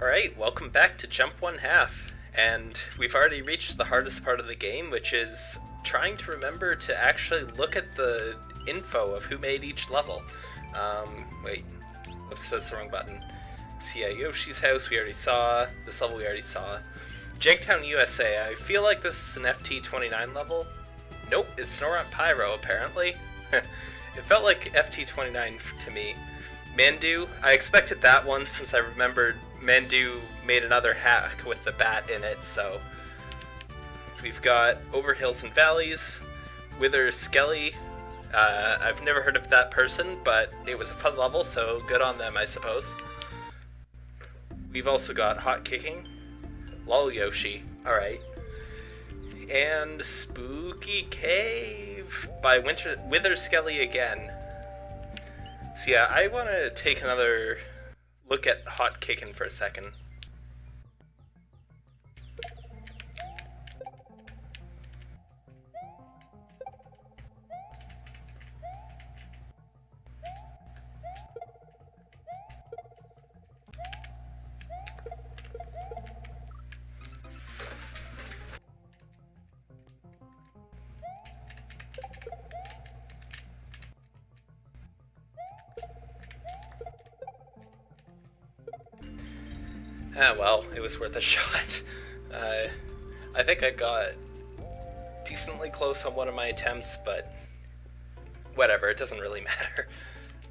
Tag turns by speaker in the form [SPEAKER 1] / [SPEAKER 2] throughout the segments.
[SPEAKER 1] Alright, welcome back to Jump One Half. And we've already reached the hardest part of the game, which is trying to remember to actually look at the info of who made each level. Um, wait, whoops, that's the wrong button. So yeah, Yoshi's house we already saw, this level we already saw. Janktown USA, I feel like this is an FT29 level. Nope, it's Snorunt Pyro apparently. it felt like FT29 to me. Mandu, I expected that one since I remembered Mandu made another hack with the bat in it, so. We've got Over Hills and Valleys, Wither Skelly. Uh, I've never heard of that person, but it was a fun level, so good on them, I suppose. We've also got Hot Kicking, Lol Yoshi, alright. And Spooky Cave by Winter Wither Skelly again. So yeah, I want to take another look at Hot Kicking for a second. Was worth a shot. Uh, I think I got decently close on one of my attempts, but whatever, it doesn't really matter.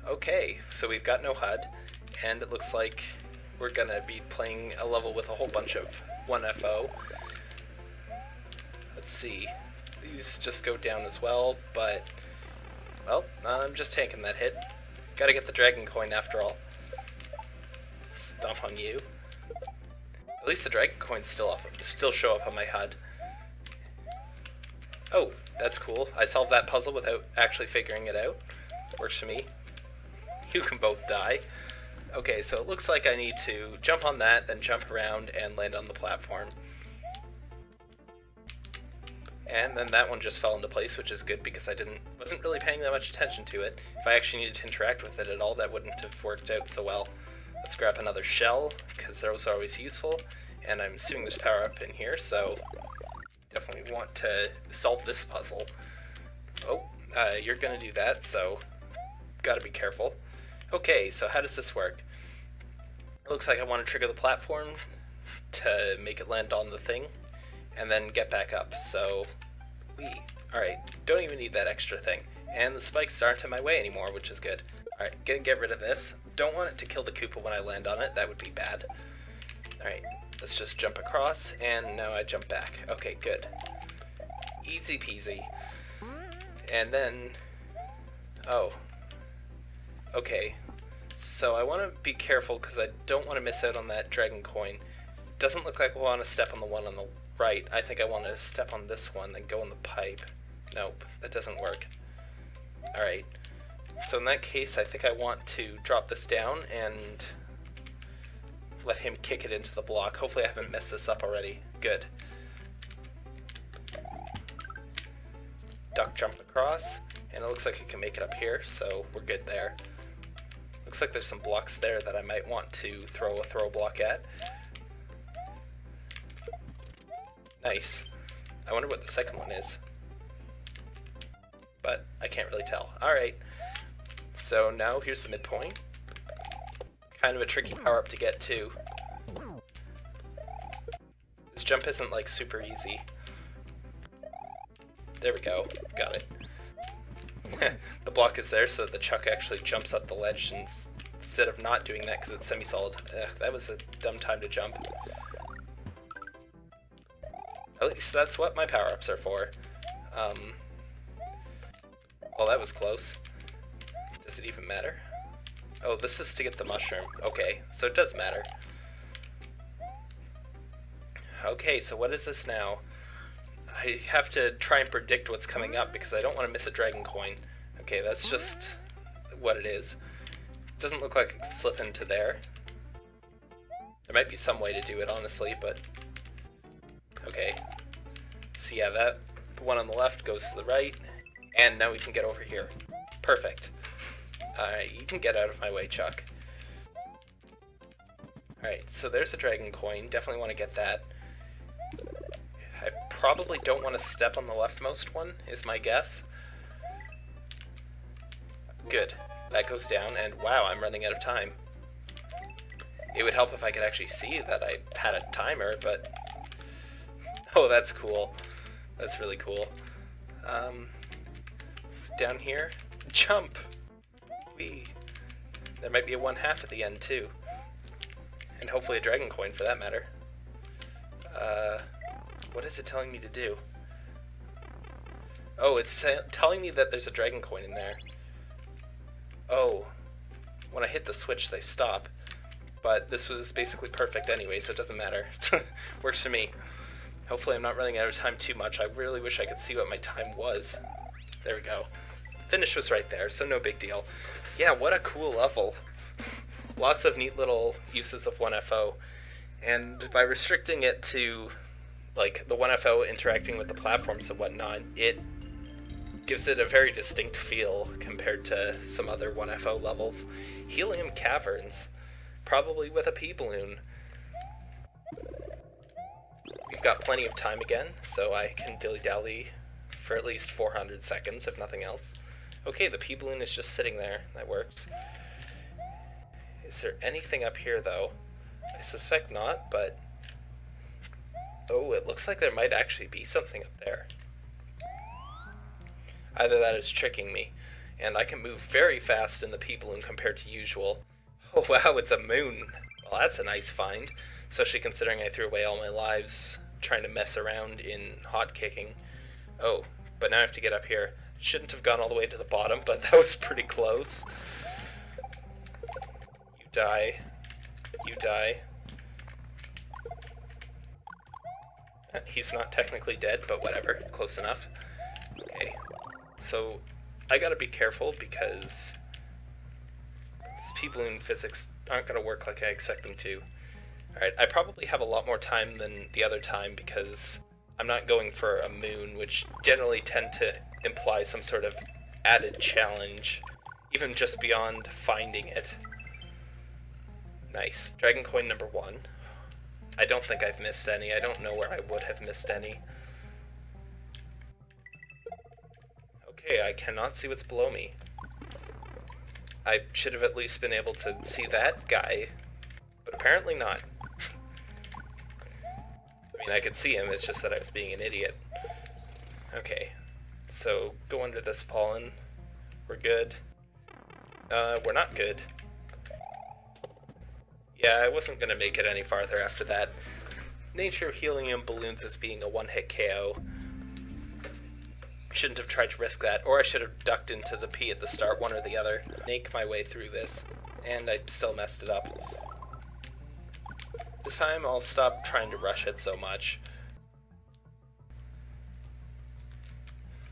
[SPEAKER 1] Okay, so we've got no HUD, and it looks like we're gonna be playing a level with a whole bunch of 1F0. Let's see, these just go down as well, but, well, I'm just taking that hit. Gotta get the dragon coin after all. Stomp on you. Least the dragon coins still still show up on my HUD. Oh, that's cool. I solved that puzzle without actually figuring it out. Works for me. You can both die. Okay, so it looks like I need to jump on that, then jump around and land on the platform. And then that one just fell into place, which is good because I didn't wasn't really paying that much attention to it. If I actually needed to interact with it at all, that wouldn't have worked out so well. Let's grab another shell, because those are always useful. And I'm assuming there's power up in here, so definitely want to solve this puzzle. Oh, uh, you're gonna do that, so gotta be careful. Okay, so how does this work? It looks like I want to trigger the platform to make it land on the thing, and then get back up, so we... Alright, don't even need that extra thing. And the spikes aren't in my way anymore, which is good. Alright, gonna get rid of this. Don't want it to kill the Koopa when I land on it, that would be bad. Alright, let's just jump across, and now I jump back. Okay, good. Easy peasy. And then... Oh. Okay. So I want to be careful because I don't want to miss out on that dragon coin. Doesn't look like I want to step on the one on the right. I think I want to step on this one, then go in the pipe. Nope, that doesn't work. Alright. So in that case, I think I want to drop this down and let him kick it into the block. Hopefully I haven't messed this up already. Good. Duck jump across, and it looks like it can make it up here, so we're good there. Looks like there's some blocks there that I might want to throw a throw block at. Nice. I wonder what the second one is. But I can't really tell. Alright. So now here's the midpoint. Kind of a tricky power-up to get to. This jump isn't like super easy. There we go. Got it. the block is there so that the chuck actually jumps up the ledge instead of not doing that because it's semi-solid. that was a dumb time to jump. At least that's what my power-ups are for. Um, well, that was close. Does it even matter? Oh, this is to get the mushroom. Okay, so it does matter. Okay, so what is this now? I have to try and predict what's coming up because I don't want to miss a dragon coin. Okay, that's just what it is. It Doesn't look like it can slip into there. There might be some way to do it, honestly, but... Okay. So yeah, that one on the left goes to the right, and now we can get over here. Perfect. Alright, you can get out of my way, Chuck. Alright, so there's a dragon coin. Definitely want to get that. I probably don't want to step on the leftmost one, is my guess. Good. That goes down, and wow, I'm running out of time. It would help if I could actually see that I had a timer, but... Oh, that's cool. That's really cool. Um, down here, jump! Whee! There might be a one half at the end, too. And hopefully a dragon coin, for that matter. Uh, what is it telling me to do? Oh, it's telling me that there's a dragon coin in there. Oh, when I hit the switch, they stop. But this was basically perfect anyway, so it doesn't matter. Works for me. Hopefully I'm not running out of time too much. I really wish I could see what my time was. There we go. Finish was right there, so no big deal. Yeah, what a cool level. Lots of neat little uses of 1F0. And by restricting it to like the 1F0 interacting with the platforms and whatnot, it gives it a very distinct feel compared to some other 1F0 levels. Helium Caverns, probably with a a P-balloon. We've got plenty of time again, so I can dilly-dally for at least 400 seconds, if nothing else. Okay, the P-balloon is just sitting there. That works. Is there anything up here, though? I suspect not, but... Oh, it looks like there might actually be something up there. Either that is tricking me, and I can move very fast in the P-Balloon compared to usual. Oh wow, it's a moon! Well, that's a nice find, especially considering I threw away all my lives trying to mess around in hot kicking. Oh, but now I have to get up here. Shouldn't have gone all the way to the bottom, but that was pretty close. You die. You die. Uh, he's not technically dead, but whatever. Close enough. Okay, so I gotta be careful because people in physics aren't gonna work like I expect them to. Alright, I probably have a lot more time than the other time because I'm not going for a moon, which generally tend to imply some sort of added challenge, even just beyond finding it. Nice. Dragon coin number one. I don't think I've missed any. I don't know where I would have missed any. Okay, I cannot see what's below me. I should have at least been able to see that guy, but apparently not. I mean, I could see him, it's just that I was being an idiot. Okay, so go under this pollen. We're good. Uh, we're not good. Yeah, I wasn't gonna make it any farther after that. Nature helium balloons as being a one-hit KO shouldn't have tried to risk that, or I should have ducked into the P at the start, one or the other. Make my way through this, and I still messed it up. This time I'll stop trying to rush it so much.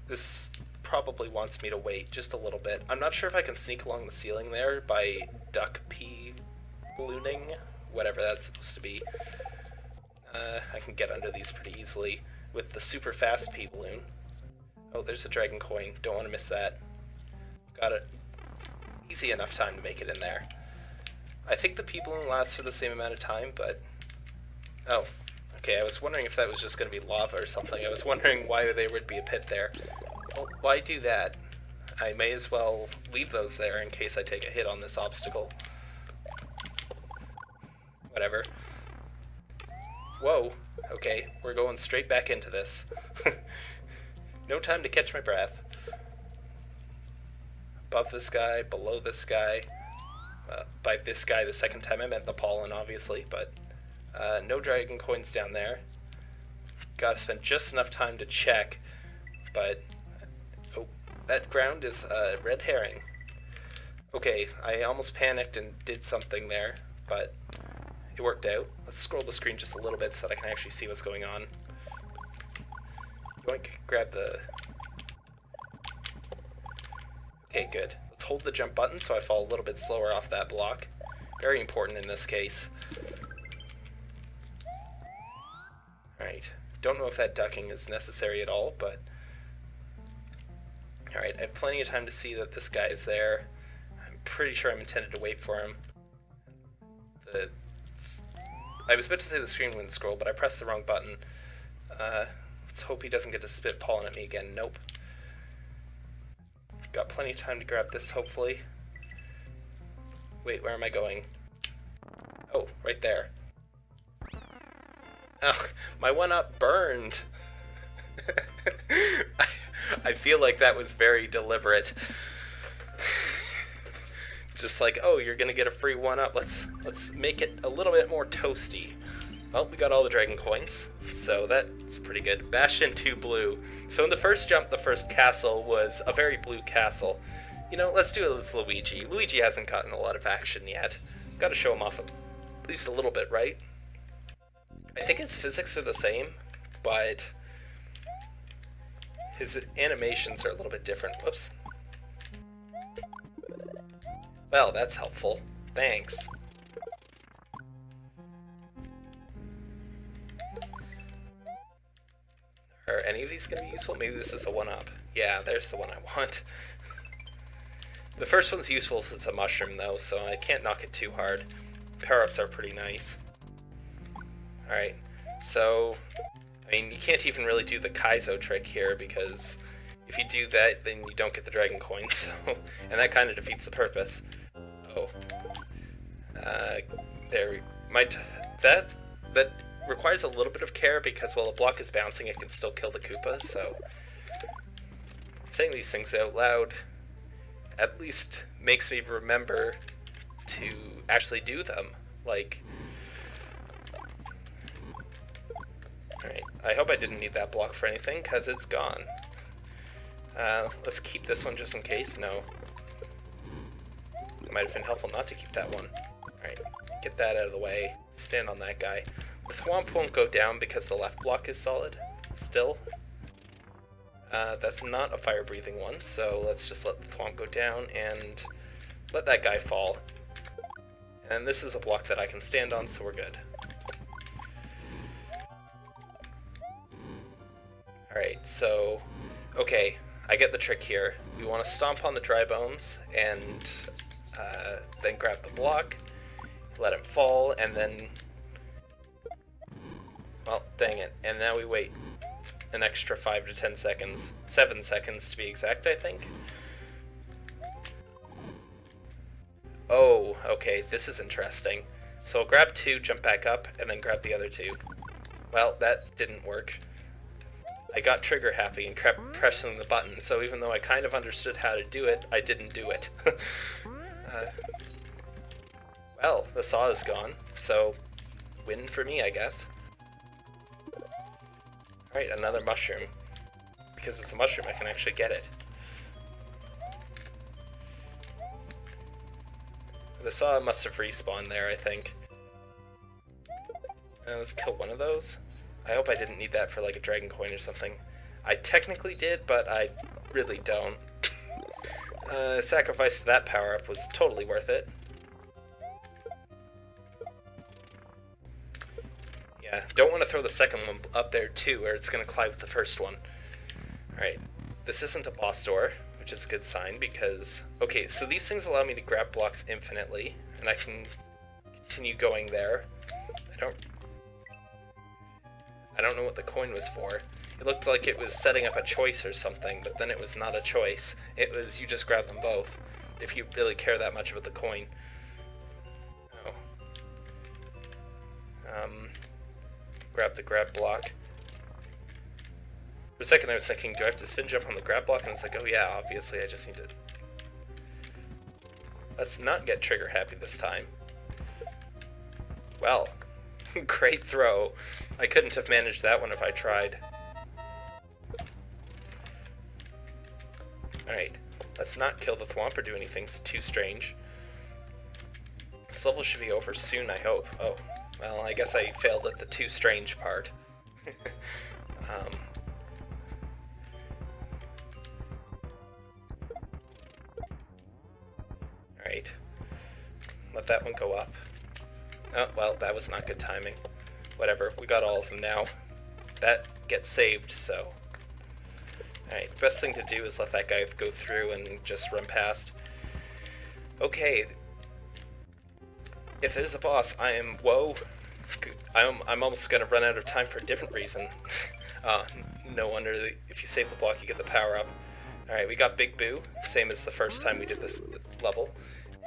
[SPEAKER 1] This probably wants me to wait just a little bit. I'm not sure if I can sneak along the ceiling there by duck P ballooning, whatever that's supposed to be. Uh, I can get under these pretty easily with the super fast P balloon. Oh, there's a dragon coin. Don't want to miss that. Got it. Easy enough time to make it in there. I think the people balloon lasts for the same amount of time, but... Oh, okay, I was wondering if that was just going to be lava or something. I was wondering why there would be a pit there. Well, why do that? I may as well leave those there in case I take a hit on this obstacle. Whatever. Whoa. Okay, we're going straight back into this. No time to catch my breath. Above this guy, below this guy. Uh, by this guy, the second time I meant the pollen, obviously, but uh, no dragon coins down there. Gotta spend just enough time to check, but oh, that ground is a red herring. Okay, I almost panicked and did something there, but it worked out. Let's scroll the screen just a little bit so that I can actually see what's going on. Yoink, grab the... Okay, good. Let's hold the jump button so I fall a little bit slower off that block. Very important in this case. Alright, don't know if that ducking is necessary at all, but... Alright, I have plenty of time to see that this guy is there. I'm pretty sure I'm intended to wait for him. The I was about to say the screen wouldn't scroll, but I pressed the wrong button. Uh, let's hope he doesn't get to spit pollen at me again. Nope. Got plenty of time to grab this, hopefully. Wait, where am I going? Oh, right there. Oh, my one-up burned! I feel like that was very deliberate. Just like, oh, you're gonna get a free one-up. Let's let's make it a little bit more toasty. Well, we got all the dragon coins, so that's pretty good. Bastion 2 blue. So in the first jump, the first castle was a very blue castle. You know, let's do it with Luigi. Luigi hasn't gotten a lot of action yet. Gotta show him off at least a little bit, right? I think his physics are the same, but his animations are a little bit different. Whoops. Well, that's helpful. Thanks. Are any of these going to be useful? Maybe this is a one-up. Yeah, there's the one I want. the first one's useful if it's a mushroom, though, so I can't knock it too hard. Power-ups are pretty nice. Alright, so... I mean, you can't even really do the Kaizo trick here, because if you do that, then you don't get the Dragon Coin, so... and that kind of defeats the purpose. Oh. Uh, there... Might... That... That requires a little bit of care because while a block is bouncing, it can still kill the Koopa, so saying these things out loud at least makes me remember to actually do them. Like, alright, I hope I didn't need that block for anything, because it's gone. Uh, let's keep this one just in case. No. It might have been helpful not to keep that one. Alright, get that out of the way. Stand on that guy. The Thwomp won't go down because the left block is solid, still. Uh, that's not a fire-breathing one, so let's just let the Thwomp go down and let that guy fall. And this is a block that I can stand on, so we're good. Alright, so... Okay, I get the trick here. We want to stomp on the dry bones, and uh, then grab the block, let him fall, and then well, dang it. And now we wait an extra 5 to 10 seconds. 7 seconds to be exact, I think. Oh, okay, this is interesting. So I'll grab two, jump back up, and then grab the other two. Well, that didn't work. I got trigger happy and kept pressing the button, so even though I kind of understood how to do it, I didn't do it. uh, well, the saw is gone, so win for me, I guess. Alright, another mushroom. Because it's a mushroom, I can actually get it. The saw must have respawned there, I think. Uh, let's kill one of those. I hope I didn't need that for like a dragon coin or something. I technically did, but I really don't. uh, sacrifice to that power-up was totally worth it. Yeah, don't want to throw the second one up there too, or it's going to collide with the first one. Alright, this isn't a boss door, which is a good sign because... Okay, so these things allow me to grab blocks infinitely, and I can continue going there. I don't... I don't know what the coin was for. It looked like it was setting up a choice or something, but then it was not a choice. It was you just grab them both, if you really care that much about the coin. Oh. Um, grab the grab block. For a second I was thinking, do I have to spin jump on the grab block? And it's like, oh yeah, obviously I just need to... Let's not get trigger happy this time. Well, great throw. I couldn't have managed that one if I tried. Alright, let's not kill the Thwomp or do anything it's too strange. This level should be over soon, I hope. Oh, well, I guess I failed at the too strange part. um, Alright. Let that one go up. Oh, well, that was not good timing. Whatever, we got all of them now. That gets saved, so... Alright, best thing to do is let that guy go through and just run past. Okay, if there's a boss, I am, whoa, I'm, I'm almost to run out of time for a different reason. uh, no wonder if you save the block, you get the power up. Alright, we got Big Boo, same as the first time we did this level.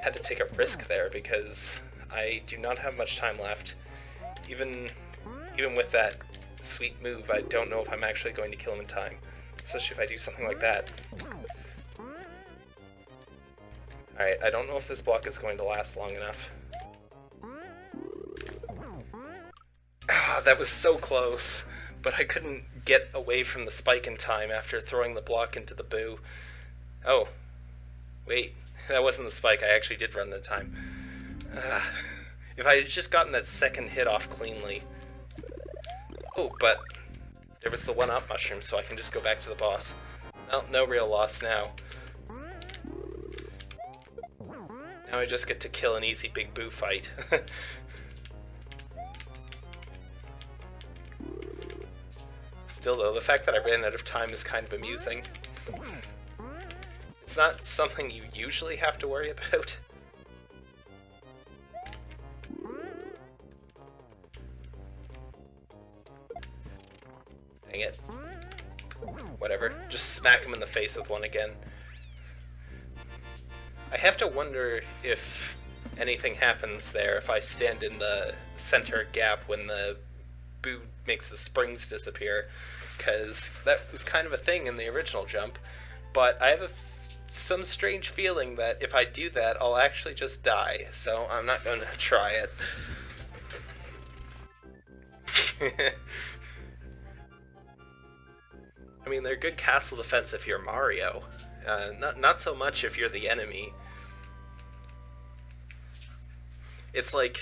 [SPEAKER 1] Had to take a risk there because I do not have much time left. Even, even with that sweet move, I don't know if I'm actually going to kill him in time. Especially if I do something like that. Alright, I don't know if this block is going to last long enough. Ah, that was so close, but I couldn't get away from the spike in time after throwing the block into the boo. Oh, wait, that wasn't the spike, I actually did run of time. If I had just gotten that second hit off cleanly. Oh, but there was the one-up mushroom, so I can just go back to the boss. Well, no real loss now. Now I just get to kill an easy big boo fight. Still though, the fact that I ran out of time is kind of amusing. It's not something you usually have to worry about. Smack him in the face with one again. I have to wonder if anything happens there if I stand in the center gap when the boo makes the springs disappear, because that was kind of a thing in the original jump. But I have a some strange feeling that if I do that, I'll actually just die, so I'm not going to try it. I mean, they're good castle defense if you're Mario. Uh, not, not so much if you're the enemy. It's like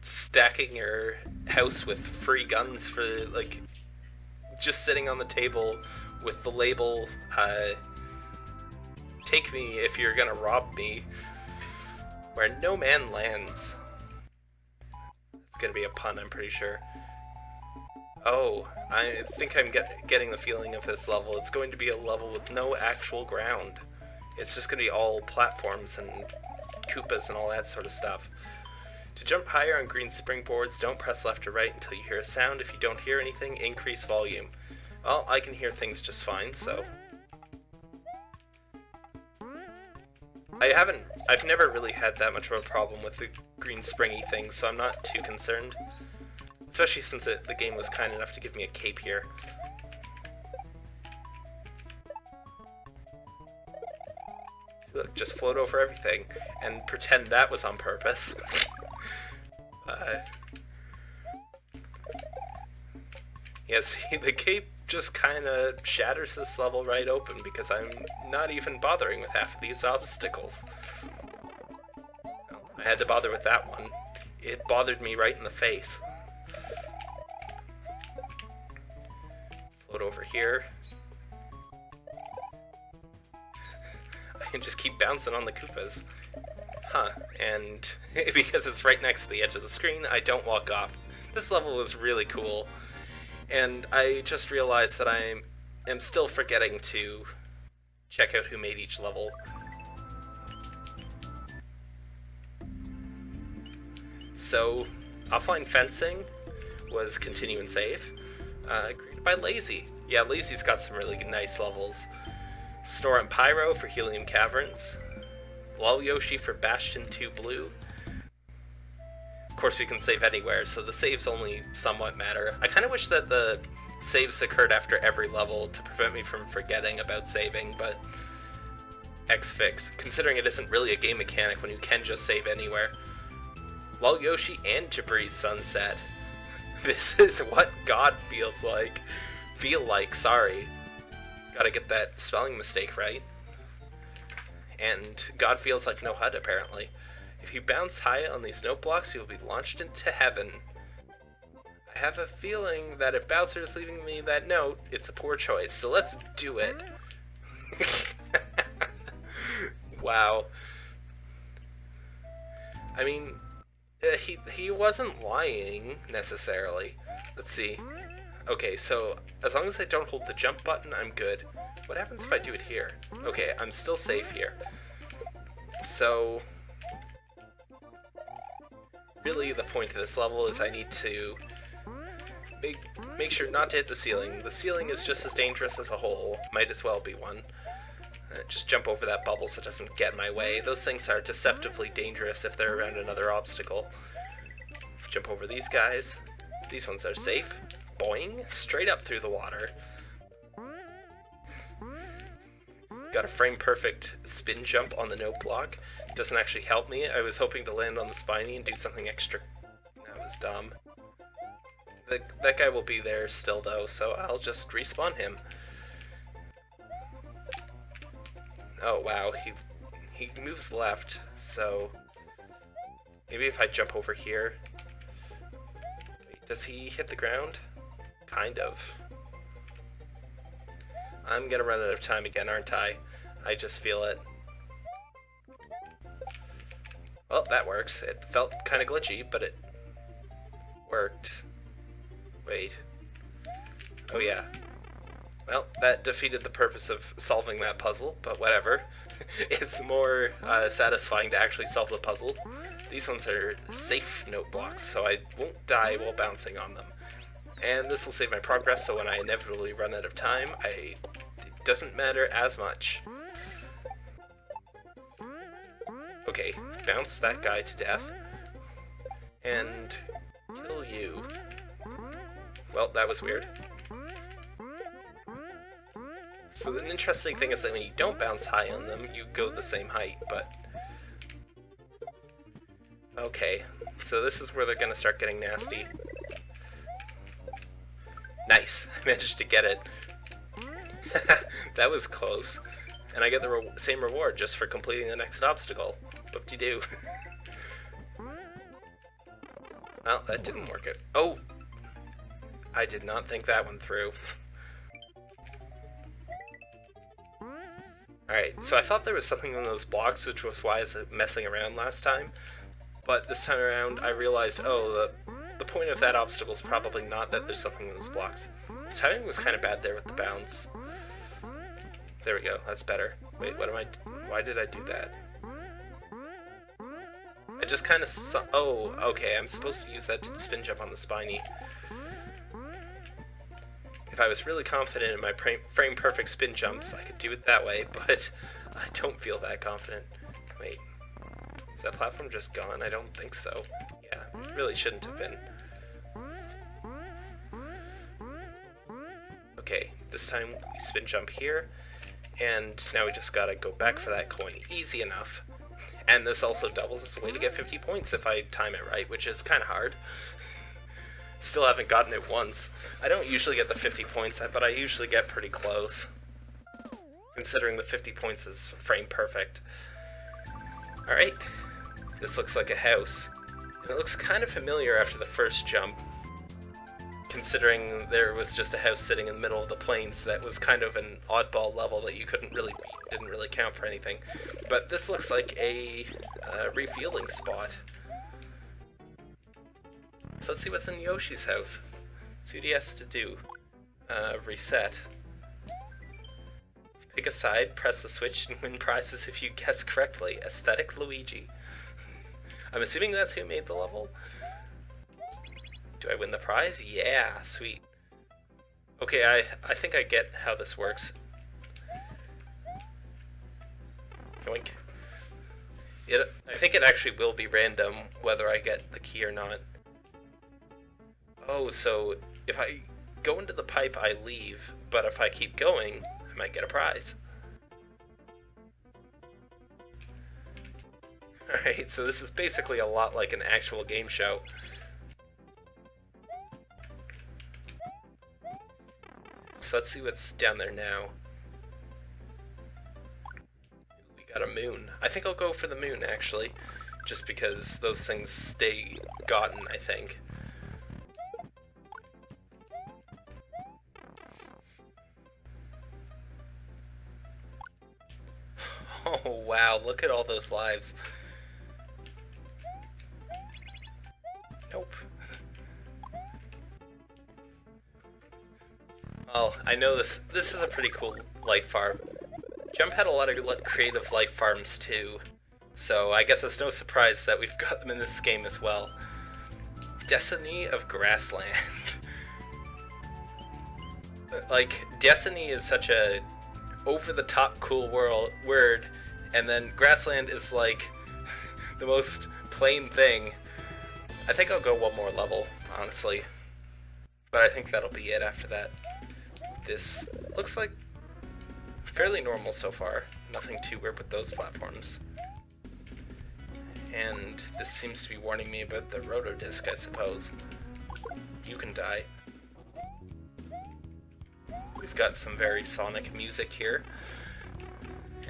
[SPEAKER 1] stacking your house with free guns for like just sitting on the table with the label uh, take me if you're gonna rob me where no man lands it's gonna be a pun i'm pretty sure oh i think i'm get, getting the feeling of this level it's going to be a level with no actual ground it's just gonna be all platforms and koopas and all that sort of stuff to jump higher on green springboards, don't press left or right until you hear a sound. If you don't hear anything, increase volume. Well, I can hear things just fine, so... I haven't... I've never really had that much of a problem with the green springy thing, so I'm not too concerned. Especially since it, the game was kind enough to give me a cape here. look, just float over everything and pretend that was on purpose. Uh, yeah, see, the cape just kind of shatters this level right open because I'm not even bothering with half of these obstacles. I had to bother with that one. It bothered me right in the face. Over here. I can just keep bouncing on the Koopas huh, and because it's right next to the edge of the screen, I don't walk off. This level is really cool, and I just realized that I am still forgetting to check out who made each level. So, Offline Fencing was Continue and Save, uh, created by Lazy. Yeah, Lazy's got some really nice levels. Snore and Pyro for Helium Caverns, Lol Yoshi for Bastion 2 Blue. Of course, we can save anywhere, so the saves only somewhat matter. I kind of wish that the saves occurred after every level to prevent me from forgetting about saving, but X-Fix, considering it isn't really a game mechanic when you can just save anywhere. Lol Yoshi and Jabri's Sunset. This is what God feels like. Feel like, sorry. Gotta get that spelling mistake right and God feels like no HUD apparently. If you bounce high on these note blocks, you'll be launched into heaven. I have a feeling that if Bowser is leaving me that note, it's a poor choice, so let's do it. wow. I mean, uh, he, he wasn't lying, necessarily. Let's see. Okay, so as long as I don't hold the jump button, I'm good. What happens if I do it here? Okay, I'm still safe here. So... really the point of this level is I need to make, make sure not to hit the ceiling. The ceiling is just as dangerous as a hole. Might as well be one. Uh, just jump over that bubble so it doesn't get in my way. Those things are deceptively dangerous if they're around another obstacle. Jump over these guys. These ones are safe. Boing! Straight up through the water. Got a frame perfect spin jump on the note block. Doesn't actually help me. I was hoping to land on the spiny and do something extra. That was dumb. The, that guy will be there still though, so I'll just respawn him. Oh wow, he he moves left, so maybe if I jump over here. Wait, does he hit the ground? Kind of. I'm gonna run out of time again, aren't I? I just feel it. Well, that works. It felt kind of glitchy, but it worked. Wait. Oh yeah. Well, that defeated the purpose of solving that puzzle, but whatever. it's more uh, satisfying to actually solve the puzzle. These ones are safe note blocks, so I won't die while bouncing on them. And this will save my progress, so when I inevitably run out of time, I, it doesn't matter as much. Okay, bounce that guy to death. And kill you. Well, that was weird. So the interesting thing is that when you don't bounce high on them, you go the same height, but... Okay, so this is where they're gonna start getting nasty. Managed to get it. that was close. And I get the re same reward just for completing the next obstacle. Boop-de-doo. well, that didn't work out. Oh! I did not think that one through. Alright, so I thought there was something in those blocks, which was why I was messing around last time. But this time around, I realized, oh, the, the point of that obstacle is probably not that there's something in those blocks. Timing was kind of bad there with the bounce. There we go, that's better. Wait, what am I... Why did I do that? I just kind of... Oh, okay, I'm supposed to use that to spin jump on the spiny. If I was really confident in my frame perfect spin jumps, I could do it that way, but I don't feel that confident. Wait, is that platform just gone? I don't think so. Yeah, it really shouldn't have been. Okay, this time we spin jump here, and now we just gotta go back for that coin. Easy enough. And this also doubles as a way to get 50 points if I time it right, which is kind of hard. Still haven't gotten it once. I don't usually get the 50 points, but I usually get pretty close. Considering the 50 points is frame perfect. Alright, this looks like a house. And it looks kind of familiar after the first jump, considering there was just a house sitting in the middle of the plains that was kind of an oddball level that you couldn't really didn't really count for anything. But this looks like a uh, refueling spot. So let's see what's in Yoshi's house. Has to do. Uh, reset. Pick a side, press the switch, and win prizes if you guess correctly. Aesthetic Luigi. I'm assuming that's who made the level? Do I win the prize? Yeah, sweet. Okay, I, I think I get how this works. Yoink. It, I think it actually will be random whether I get the key or not. Oh, so if I go into the pipe, I leave, but if I keep going, I might get a prize. Alright, so this is basically a lot like an actual game show. So let's see what's down there now. We got a moon. I think I'll go for the moon, actually. Just because those things stay gotten, I think. Oh wow, look at all those lives. Well, I know this this is a pretty cool life farm. Jump had a lot of creative life farms too, so I guess it's no surprise that we've got them in this game as well. Destiny of Grassland. like Destiny is such a over the top cool world word, and then Grassland is like the most plain thing. I think I'll go one more level, honestly. But I think that'll be it after that. This looks like fairly normal so far. Nothing too weird with those platforms. And this seems to be warning me about the rotodisc, I suppose. You can die. We've got some very sonic music here.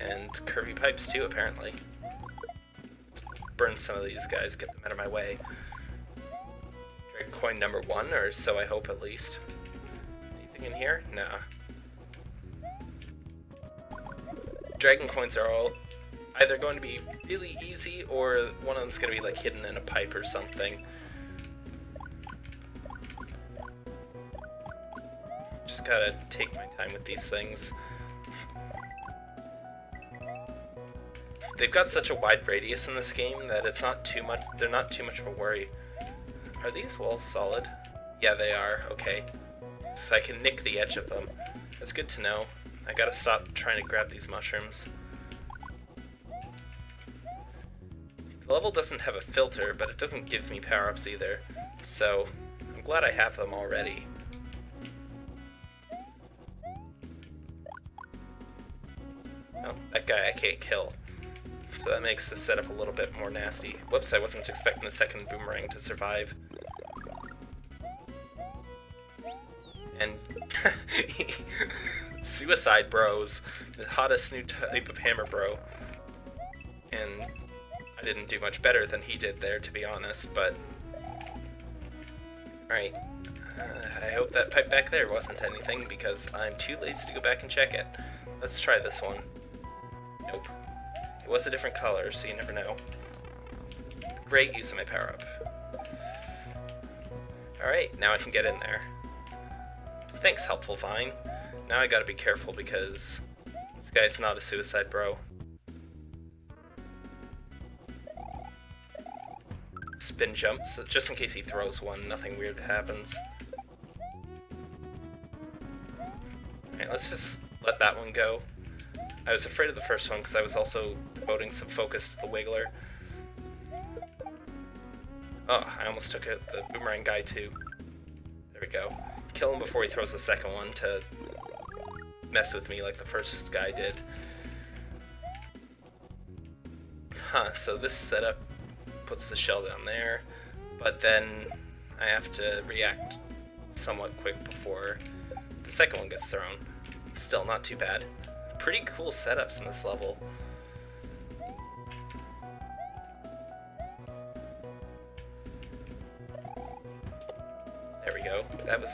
[SPEAKER 1] And curvy pipes too, apparently. Let's burn some of these guys, get them out of my way. Dragon coin number one, or so I hope at least. Anything in here? Nah. Dragon coins are all either going to be really easy or one of them's going to be like hidden in a pipe or something. Just gotta take my time with these things. They've got such a wide radius in this game that it's not too much, they're not too much of a worry. Are these walls solid? Yeah, they are, okay. So I can nick the edge of them. That's good to know. I gotta stop trying to grab these mushrooms. The level doesn't have a filter, but it doesn't give me power-ups either, so I'm glad I have them already. Oh, that guy I can't kill. So that makes the setup a little bit more nasty. Whoops, I wasn't expecting the second boomerang to survive. Suicide Bros, the hottest new type of hammer bro. And I didn't do much better than he did there, to be honest, but... Alright. Uh, I hope that pipe back there wasn't anything, because I'm too lazy to go back and check it. Let's try this one. Nope. It was a different color, so you never know. Great use of my power-up. Alright, now I can get in there. Thanks, helpful Vine. Now I gotta be careful because this guy's not a suicide bro. spin jumps, just in case he throws one, nothing weird happens. Alright, let's just let that one go. I was afraid of the first one because I was also devoting some focus to the Wiggler. Oh, I almost took it, the Boomerang guy too. There we go. Kill him before he throws the second one to mess with me like the first guy did. Huh, so this setup puts the shell down there, but then I have to react somewhat quick before the second one gets thrown. Still not too bad. Pretty cool setups in this level.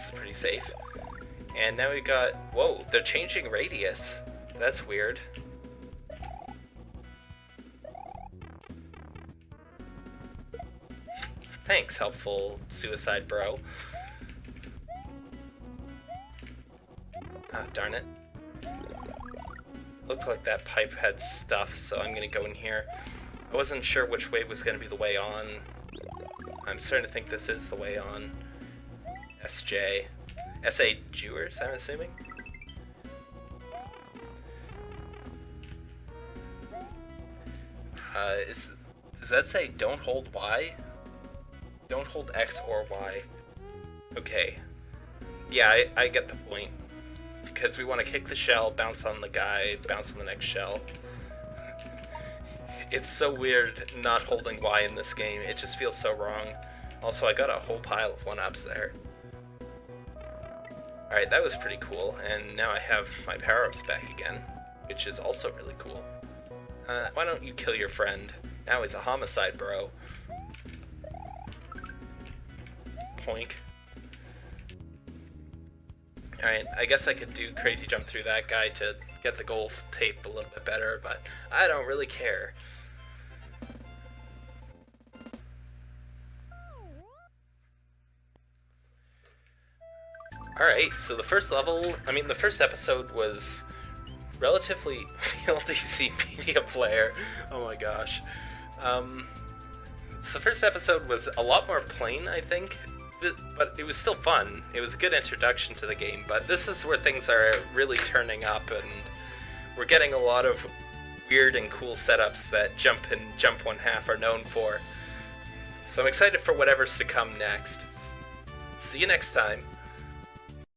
[SPEAKER 1] That pretty safe. And now we got... Whoa, they're changing radius. That's weird. Thanks, helpful suicide bro. Ah, darn it. Looked like that pipe had stuff, so I'm gonna go in here. I wasn't sure which way was gonna be the way on. I'm starting to think this is the way on. SJ. SA Jewers, I'm assuming? Uh, is, does that say don't hold Y? Don't hold X or Y. Okay. Yeah, I, I get the point. Because we want to kick the shell, bounce on the guy, bounce on the next shell. it's so weird not holding Y in this game. It just feels so wrong. Also, I got a whole pile of 1-ups there. Alright, that was pretty cool, and now I have my power-ups back again, which is also really cool. Uh, why don't you kill your friend? Now he's a homicide bro. Poink. Alright, I guess I could do crazy jump through that guy to get the goal tape a little bit better, but I don't really care. Alright, so the first level, I mean the first episode was relatively VLDC media player. Oh my gosh. Um, So the first episode was a lot more plain, I think, but it was still fun. It was a good introduction to the game, but this is where things are really turning up, and we're getting a lot of weird and cool setups that Jump and Jump One Half are known for. So I'm excited for whatever's to come next. See you next time.